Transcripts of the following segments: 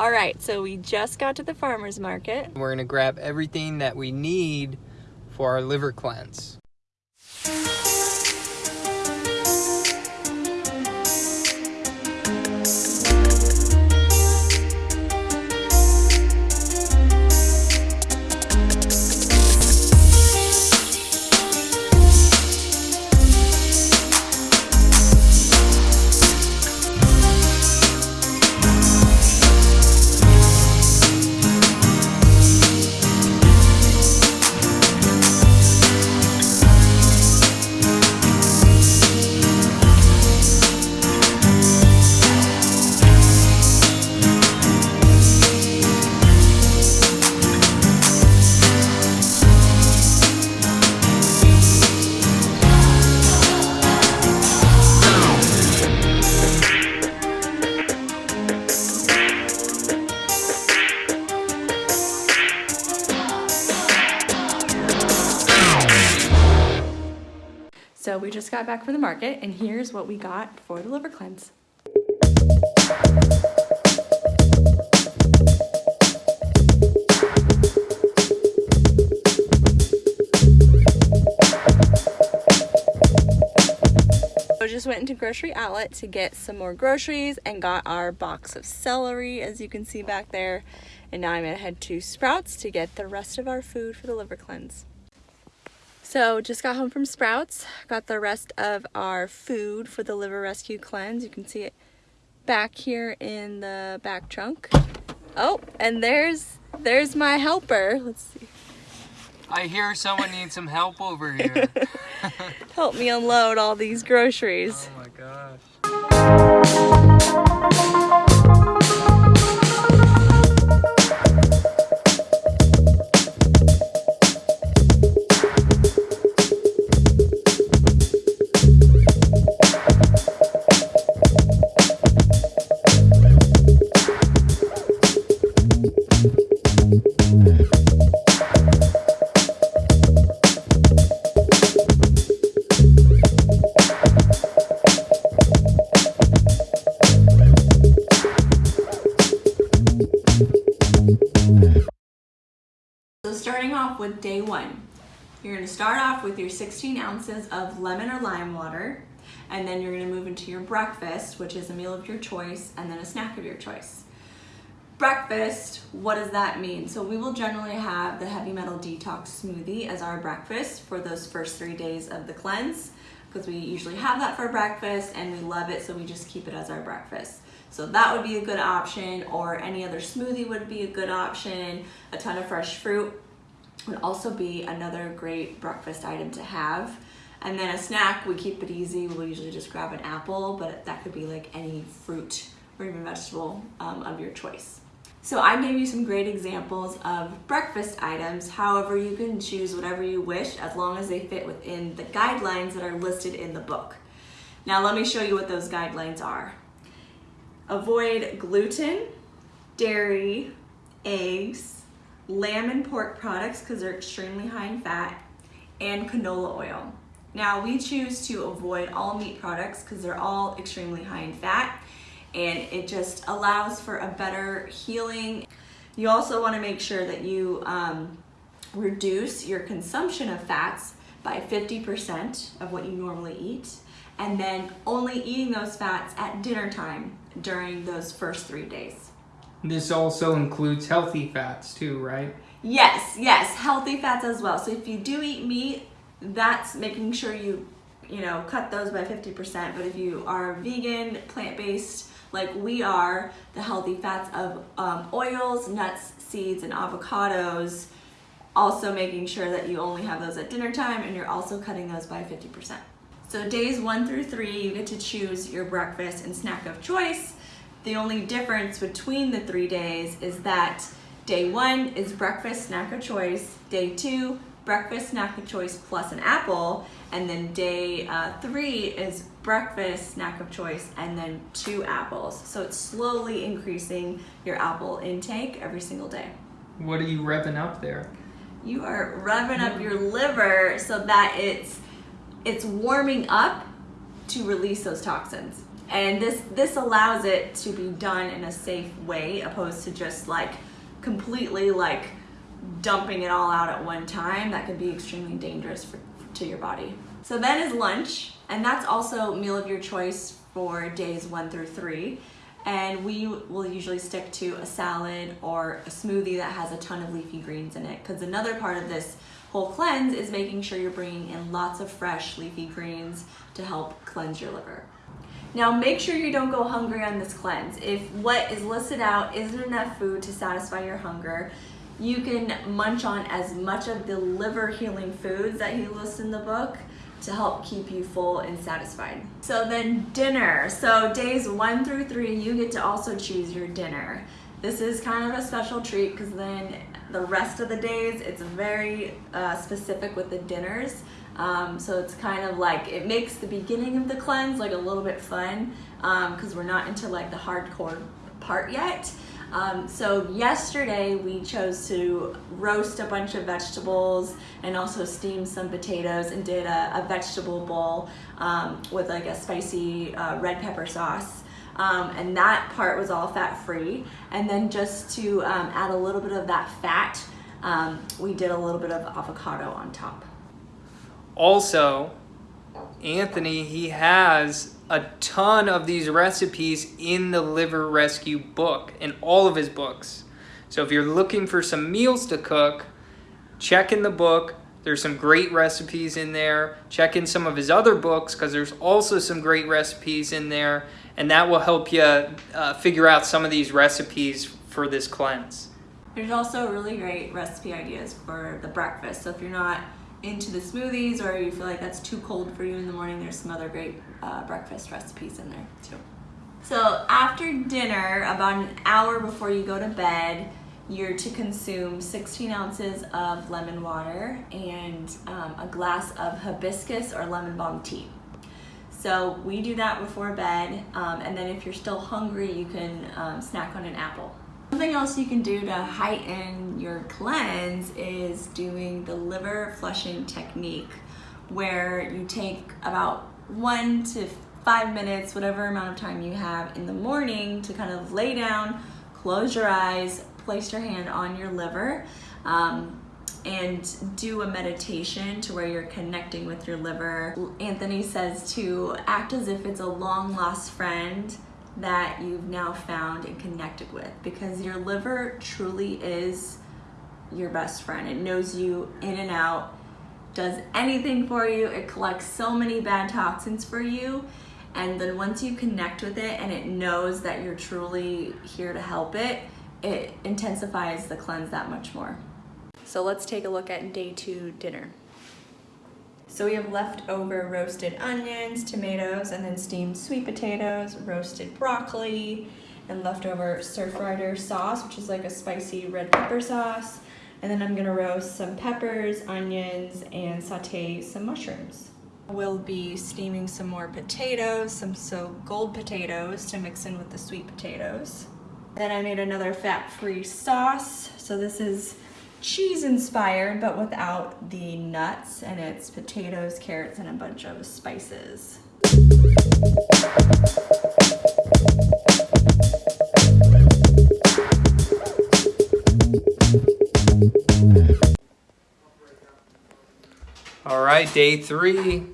All right, so we just got to the farmer's market. We're gonna grab everything that we need for our liver cleanse. Just got back from the market and here's what we got for the liver cleanse. So just went into grocery outlet to get some more groceries and got our box of celery as you can see back there. And now I'm gonna head to Sprouts to get the rest of our food for the liver cleanse. So just got home from Sprouts, got the rest of our food for the liver rescue cleanse. You can see it back here in the back trunk. Oh, and there's there's my helper. Let's see. I hear someone needs some help over here. Help me unload all these groceries. oh my you're gonna start off with your 16 ounces of lemon or lime water, and then you're gonna move into your breakfast, which is a meal of your choice, and then a snack of your choice. Breakfast, what does that mean? So we will generally have the heavy metal detox smoothie as our breakfast for those first three days of the cleanse, because we usually have that for breakfast and we love it, so we just keep it as our breakfast. So that would be a good option, or any other smoothie would be a good option. A ton of fresh fruit would also be another great breakfast item to have. And then a snack, we keep it easy. We'll usually just grab an apple, but that could be like any fruit or even vegetable um, of your choice. So I gave you some great examples of breakfast items. However, you can choose whatever you wish as long as they fit within the guidelines that are listed in the book. Now let me show you what those guidelines are. Avoid gluten, dairy, eggs, lamb and pork products because they're extremely high in fat, and canola oil. Now we choose to avoid all meat products because they're all extremely high in fat and it just allows for a better healing. You also want to make sure that you um, reduce your consumption of fats by 50% of what you normally eat and then only eating those fats at dinner time during those first three days. This also includes healthy fats too, right? Yes, yes, healthy fats as well. So if you do eat meat, that's making sure you, you know, cut those by 50%. But if you are vegan, plant-based, like we are, the healthy fats of um, oils, nuts, seeds, and avocados, also making sure that you only have those at dinner time and you're also cutting those by 50%. So days one through three, you get to choose your breakfast and snack of choice. The only difference between the three days is that day one is breakfast snack of choice, day two, breakfast snack of choice plus an apple, and then day uh, three is breakfast snack of choice and then two apples. So it's slowly increasing your apple intake every single day. What are you revving up there? You are revving up your liver so that it's it's warming up to release those toxins. And this this allows it to be done in a safe way, opposed to just like completely like dumping it all out at one time. That could be extremely dangerous for, to your body. So then is lunch, and that's also meal of your choice for days one through three. And we will usually stick to a salad or a smoothie that has a ton of leafy greens in it. Because another part of this whole cleanse is making sure you're bringing in lots of fresh leafy greens to help cleanse your liver. Now make sure you don't go hungry on this cleanse. If what is listed out isn't enough food to satisfy your hunger, you can munch on as much of the liver healing foods that he lists in the book to help keep you full and satisfied. So then dinner. So days one through three, you get to also choose your dinner. This is kind of a special treat because then the rest of the days, it's very uh, specific with the dinners. Um, so it's kind of like, it makes the beginning of the cleanse like a little bit fun because um, we're not into like the hardcore part yet. Um, so yesterday we chose to roast a bunch of vegetables and also steam some potatoes and did a, a vegetable bowl um, with like a spicy uh, red pepper sauce. Um, and that part was all fat free. And then just to um, add a little bit of that fat, um, we did a little bit of avocado on top. Also, Anthony, he has a ton of these recipes in the Liver Rescue book, in all of his books. So if you're looking for some meals to cook, check in the book. There's some great recipes in there. Check in some of his other books because there's also some great recipes in there. And that will help you uh, figure out some of these recipes for this cleanse. There's also really great recipe ideas for the breakfast. So if you're not into the smoothies or you feel like that's too cold for you in the morning, there's some other great uh, breakfast recipes in there too. So after dinner, about an hour before you go to bed, you're to consume 16 ounces of lemon water and um, a glass of hibiscus or lemon balm tea. So we do that before bed, um, and then if you're still hungry, you can um, snack on an apple. Something else you can do to heighten your cleanse is doing the liver flushing technique where you take about one to five minutes, whatever amount of time you have in the morning to kind of lay down, close your eyes, place your hand on your liver, um, and do a meditation to where you're connecting with your liver. Anthony says to act as if it's a long lost friend that you've now found and connected with because your liver truly is your best friend. It knows you in and out, does anything for you. It collects so many bad toxins for you. And then once you connect with it and it knows that you're truly here to help it, it intensifies the cleanse that much more. So let's take a look at day two dinner. So we have leftover roasted onions, tomatoes, and then steamed sweet potatoes, roasted broccoli, and leftover stir-fried sauce, which is like a spicy red pepper sauce. And then I'm gonna roast some peppers, onions, and saute some mushrooms. We'll be steaming some more potatoes, some so gold potatoes to mix in with the sweet potatoes. Then I made another fat-free sauce. So this is cheese inspired, but without the nuts, and it's potatoes, carrots, and a bunch of spices. All right, day three.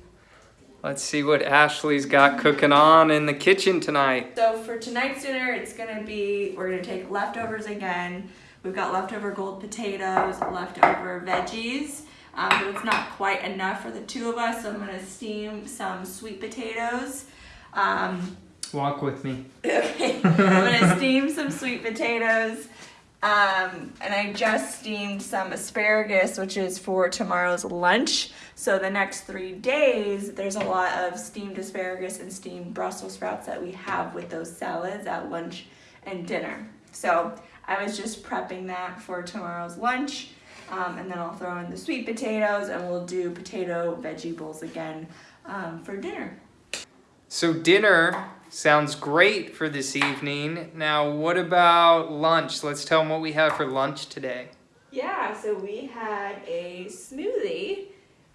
Let's see what Ashley's got cooking on in the kitchen tonight. So for tonight's dinner, it's gonna be, we're gonna take leftovers again. We've got leftover gold potatoes, leftover veggies, um, but it's not quite enough for the two of us, so I'm gonna steam some sweet potatoes. Um, Walk with me. Okay, I'm gonna steam some sweet potatoes. Um, and I just steamed some asparagus, which is for tomorrow's lunch. So the next three days, there's a lot of steamed asparagus and steamed Brussels sprouts that we have with those salads at lunch and dinner. So I was just prepping that for tomorrow's lunch. Um, and then I'll throw in the sweet potatoes and we'll do potato veggie bowls again um, for dinner. So dinner sounds great for this evening. Now what about lunch? Let's tell them what we have for lunch today. Yeah, so we had a smoothie,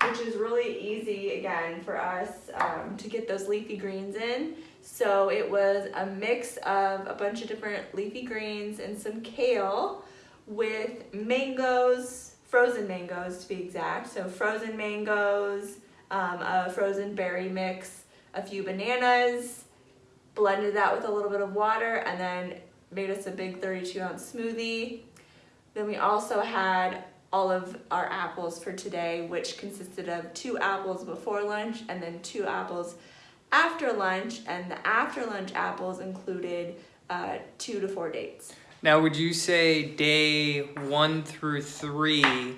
which is really easy again for us um, to get those leafy greens in. So it was a mix of a bunch of different leafy greens and some kale with mangoes, frozen mangoes to be exact. So frozen mangoes, um, a frozen berry mix, a few bananas, blended that with a little bit of water, and then made us a big 32 ounce smoothie. Then we also had all of our apples for today, which consisted of two apples before lunch and then two apples after lunch. And the after lunch apples included uh, two to four dates. Now, would you say day one through three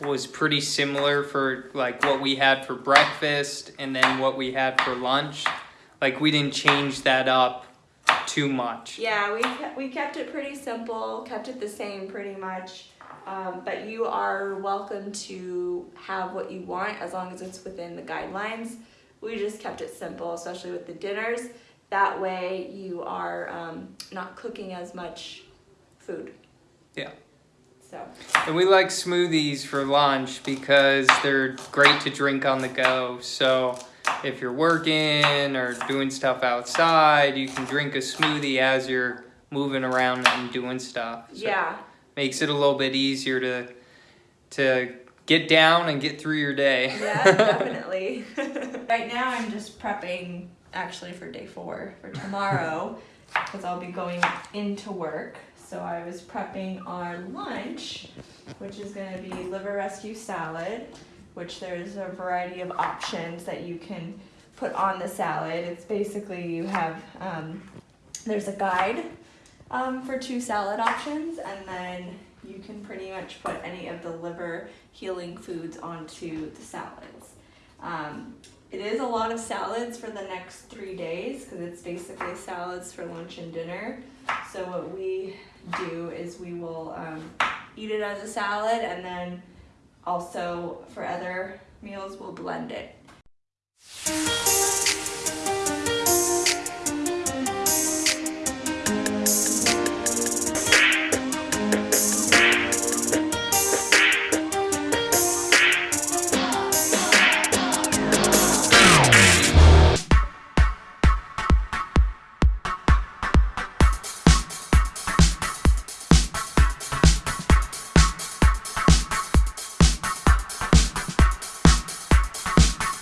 was pretty similar for like what we had for breakfast and then what we had for lunch? Like we didn't change that up too much. Yeah, we kept, we kept it pretty simple, kept it the same pretty much. Um, but you are welcome to have what you want as long as it's within the guidelines. We just kept it simple, especially with the dinners. That way, you are um, not cooking as much food. Yeah. So And we like smoothies for lunch because they're great to drink on the go. So if you're working or doing stuff outside, you can drink a smoothie as you're moving around and doing stuff. So yeah, makes it a little bit easier to to get down and get through your day. yeah, definitely. right now, I'm just prepping actually for day four for tomorrow because I'll be going into work. So I was prepping our lunch, which is going to be liver rescue salad, which there's a variety of options that you can put on the salad. It's basically you have um, there's a guide um, for two salad options, and then you can pretty much put any of the liver healing foods onto the salads. Um, it is a lot of salads for the next three days because it's basically salads for lunch and dinner. So what we do is we will um, eat it as a salad and then also for other meals we'll blend it.